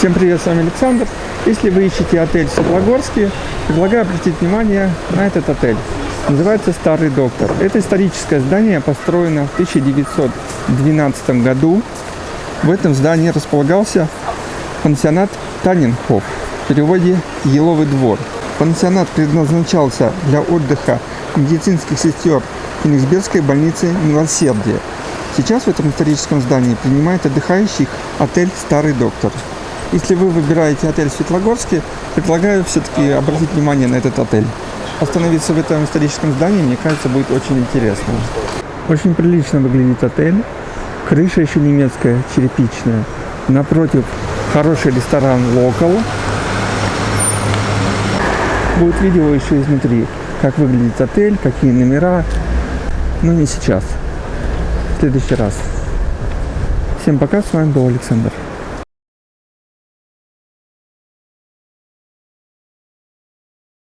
Всем привет, с вами Александр. Если вы ищете отель в Светлогорске, предлагаю обратить внимание на этот отель. Называется «Старый доктор». Это историческое здание, построено в 1912 году. В этом здании располагался пансионат Таненхоф, в переводе «Еловый двор». Пансионат предназначался для отдыха медицинских сестер Кенигсбергской больницы Милосердия. Сейчас в этом историческом здании принимает отдыхающих отель «Старый доктор». Если вы выбираете отель в Светлогорске, предлагаю все-таки обратить внимание на этот отель. Остановиться в этом историческом здании, мне кажется, будет очень интересно. Очень прилично выглядит отель. Крыша еще немецкая, черепичная. Напротив хороший ресторан «Локал». Будет видео еще изнутри, как выглядит отель, какие номера. Но не сейчас. В следующий раз. Всем пока, с вами был Александр.